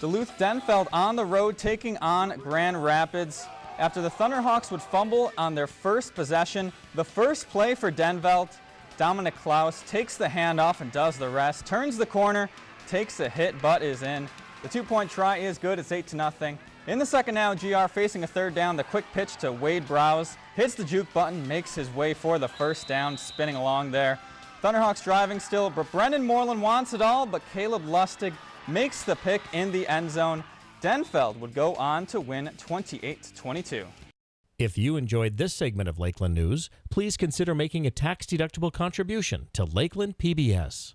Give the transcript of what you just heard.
Duluth Denfeld on the road taking on Grand Rapids. After the Thunderhawks would fumble on their first possession, the first play for Denfeld, Dominic Klaus takes the handoff and does the rest, turns the corner, takes a hit, but is in. The two-point try is good, it's 8 to nothing. In the second now, GR facing a third down, the quick pitch to Wade Browse, hits the juke button, makes his way for the first down, spinning along there. Thunderhawks driving still, but Brendan Moreland wants it all, but Caleb Lustig makes the pick in the end zone. Denfeld would go on to win 28-22. If you enjoyed this segment of Lakeland News, please consider making a tax-deductible contribution to Lakeland PBS.